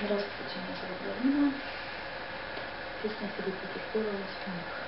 Здравствуйте, меня зовут Галина. Песня Филиппа Киркорова «Спинка».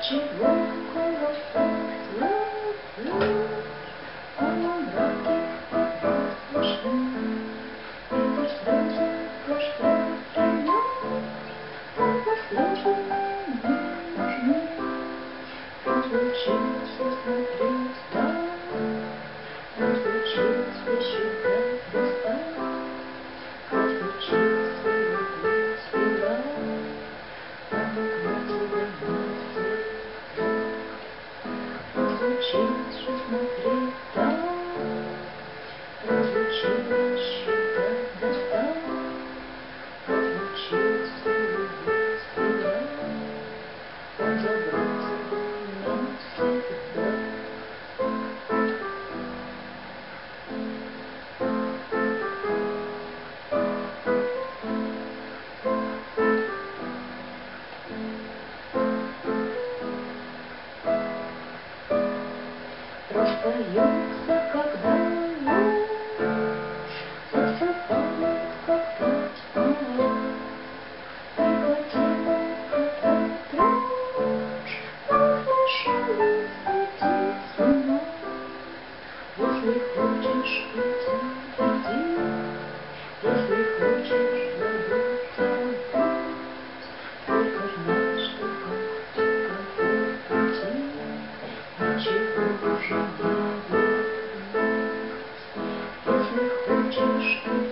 чего Разлучиться смотреть, да, разлучиться считать. you. Ježiš.